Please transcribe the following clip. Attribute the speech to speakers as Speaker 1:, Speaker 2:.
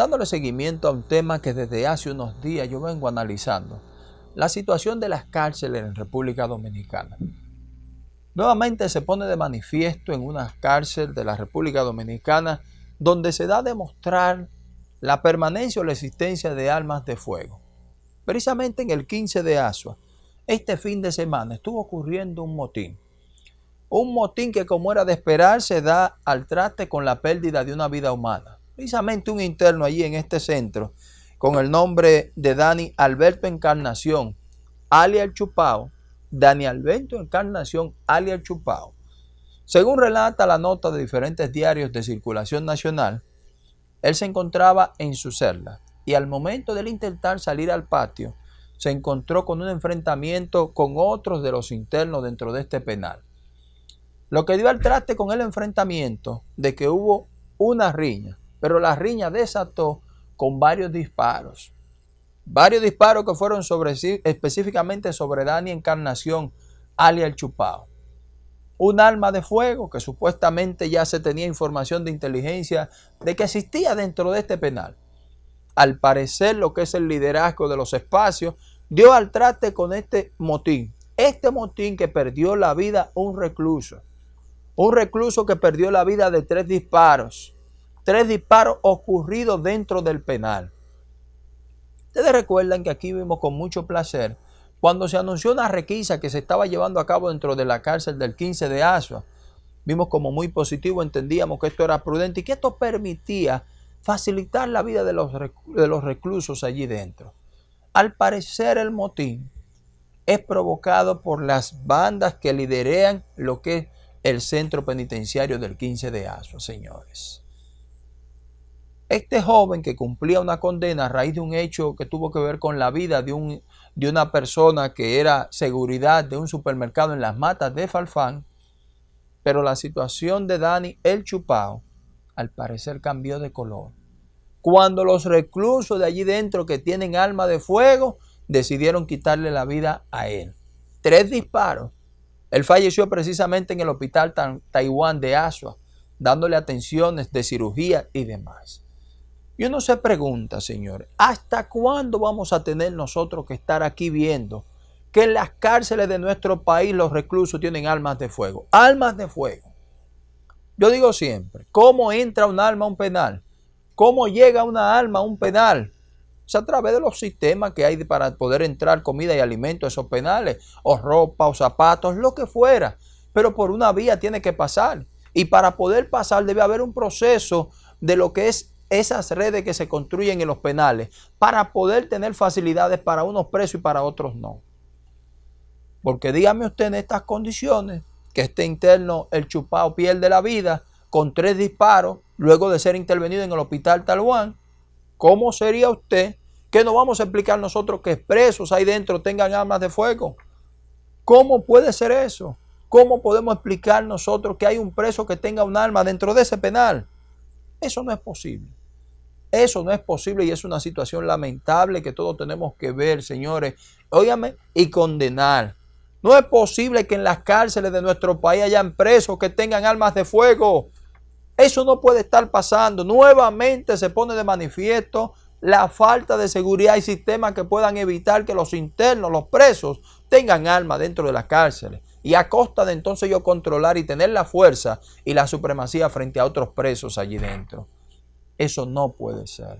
Speaker 1: dándole seguimiento a un tema que desde hace unos días yo vengo analizando, la situación de las cárceles en República Dominicana. Nuevamente se pone de manifiesto en una cárcel de la República Dominicana donde se da a demostrar la permanencia o la existencia de armas de fuego. Precisamente en el 15 de Asua, este fin de semana estuvo ocurriendo un motín. Un motín que como era de esperar se da al traste con la pérdida de una vida humana. Precisamente un interno allí en este centro con el nombre de Dani Alberto Encarnación, alias Chupao, Dani Alberto Encarnación, alias Chupao. Según relata la nota de diferentes diarios de circulación nacional, él se encontraba en su celda y al momento de intentar salir al patio, se encontró con un enfrentamiento con otros de los internos dentro de este penal. Lo que dio al traste con el enfrentamiento de que hubo una riña, pero la riña desató con varios disparos. Varios disparos que fueron sobre específicamente sobre Dani Encarnación, alias el Chupao. Un arma de fuego que supuestamente ya se tenía información de inteligencia de que existía dentro de este penal. Al parecer lo que es el liderazgo de los espacios dio al traste con este motín. Este motín que perdió la vida un recluso. Un recluso que perdió la vida de tres disparos. Tres disparos ocurridos dentro del penal. Ustedes recuerdan que aquí vimos con mucho placer cuando se anunció una requisa que se estaba llevando a cabo dentro de la cárcel del 15 de Asua. Vimos como muy positivo, entendíamos que esto era prudente y que esto permitía facilitar la vida de los, de los reclusos allí dentro. Al parecer el motín es provocado por las bandas que liderean lo que es el centro penitenciario del 15 de Asua, señores. Este joven que cumplía una condena a raíz de un hecho que tuvo que ver con la vida de, un, de una persona que era seguridad de un supermercado en las matas de Falfán, pero la situación de Dani el Chupao al parecer cambió de color cuando los reclusos de allí dentro que tienen alma de fuego decidieron quitarle la vida a él. Tres disparos. Él falleció precisamente en el hospital Taiwán de Asua, dándole atenciones de cirugía y demás. Y uno se pregunta, señores, ¿hasta cuándo vamos a tener nosotros que estar aquí viendo que en las cárceles de nuestro país los reclusos tienen armas de fuego? Armas de fuego. Yo digo siempre, ¿cómo entra un arma a un penal? ¿Cómo llega una alma a un penal? Es a través de los sistemas que hay para poder entrar comida y alimento a esos penales, o ropa, o zapatos, lo que fuera. Pero por una vía tiene que pasar. Y para poder pasar debe haber un proceso de lo que es esas redes que se construyen en los penales para poder tener facilidades para unos presos y para otros no. Porque dígame usted en estas condiciones que este interno, el chupado, pierde la vida con tres disparos luego de ser intervenido en el hospital Talhuán, ¿cómo sería usted que no vamos a explicar nosotros que presos ahí dentro tengan armas de fuego? ¿Cómo puede ser eso? ¿Cómo podemos explicar nosotros que hay un preso que tenga un arma dentro de ese penal? Eso no es posible. Eso no es posible y es una situación lamentable que todos tenemos que ver, señores. Óigame, y condenar. No es posible que en las cárceles de nuestro país hayan presos que tengan armas de fuego. Eso no puede estar pasando. Nuevamente se pone de manifiesto la falta de seguridad y sistemas que puedan evitar que los internos, los presos, tengan armas dentro de las cárceles. Y a costa de entonces yo controlar y tener la fuerza y la supremacía frente a otros presos allí dentro. Eso no puede ser.